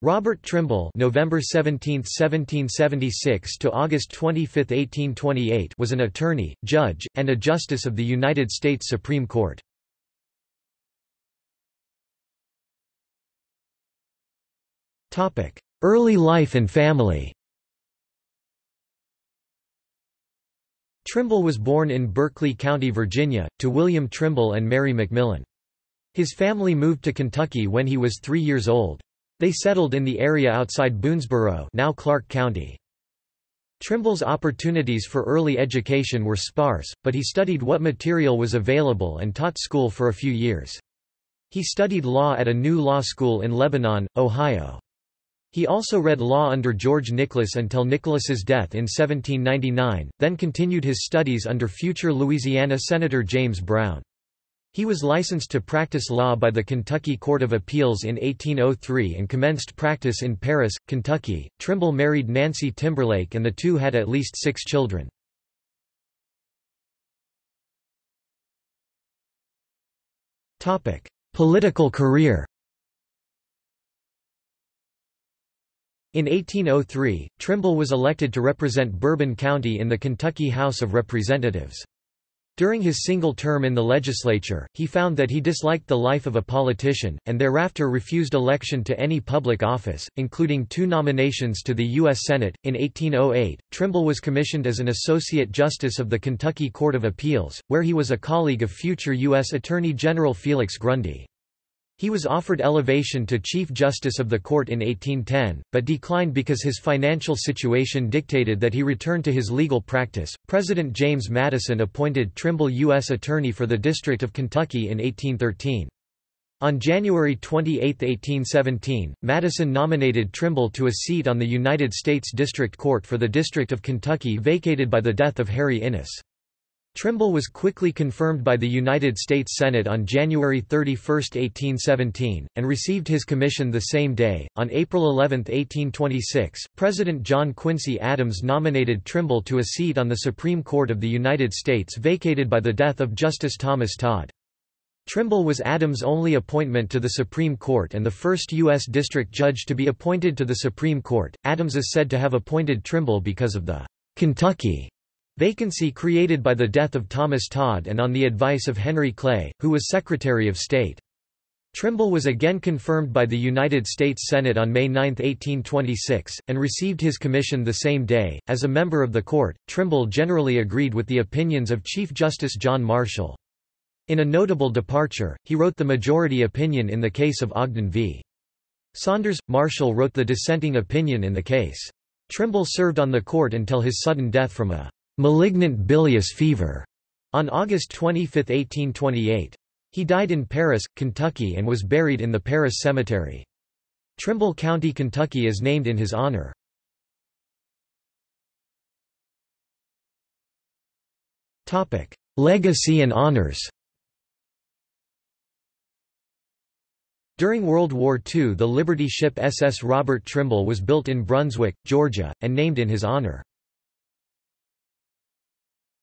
Robert Trimble November 17, 1776 to August 25, 1828 was an attorney, judge, and a justice of the United States Supreme Court. Early life and family Trimble was born in Berkeley County, Virginia, to William Trimble and Mary McMillan. His family moved to Kentucky when he was three years old. They settled in the area outside Boonesboro now Clark County. Trimble's opportunities for early education were sparse, but he studied what material was available and taught school for a few years. He studied law at a new law school in Lebanon, Ohio. He also read law under George Nicholas until Nicholas's death in 1799, then continued his studies under future Louisiana Senator James Brown. He was licensed to practice law by the Kentucky Court of Appeals in 1803 and commenced practice in Paris, Kentucky. Trimble married Nancy Timberlake and the two had at least six children. Political career In 1803, Trimble was elected to represent Bourbon County in the Kentucky House of Representatives. During his single term in the legislature, he found that he disliked the life of a politician, and thereafter refused election to any public office, including two nominations to the U.S. Senate. In 1808, Trimble was commissioned as an Associate Justice of the Kentucky Court of Appeals, where he was a colleague of future U.S. Attorney General Felix Grundy. He was offered elevation to Chief Justice of the Court in 1810, but declined because his financial situation dictated that he return to his legal practice. President James Madison appointed Trimble U.S. Attorney for the District of Kentucky in 1813. On January 28, 1817, Madison nominated Trimble to a seat on the United States District Court for the District of Kentucky vacated by the death of Harry Innes. Trimble was quickly confirmed by the United States Senate on January 31, 1817, and received his commission the same day. On April 11, 1826, President John Quincy Adams nominated Trimble to a seat on the Supreme Court of the United States vacated by the death of Justice Thomas Todd. Trimble was Adams' only appointment to the Supreme Court and the first U.S. District Judge to be appointed to the Supreme Court. Adams is said to have appointed Trimble because of the Kentucky Vacancy created by the death of Thomas Todd and on the advice of Henry Clay, who was Secretary of State. Trimble was again confirmed by the United States Senate on May 9, 1826, and received his commission the same day. As a member of the court, Trimble generally agreed with the opinions of Chief Justice John Marshall. In a notable departure, he wrote the majority opinion in the case of Ogden v. Saunders. Marshall wrote the dissenting opinion in the case. Trimble served on the court until his sudden death from a malignant bilious fever on August 25, 1828. He died in Paris, Kentucky and was buried in the Paris Cemetery. Trimble County, Kentucky is named in his honor. Topic: Legacy and honors During World War II the Liberty ship SS Robert Trimble was built in Brunswick, Georgia, and named in his honor.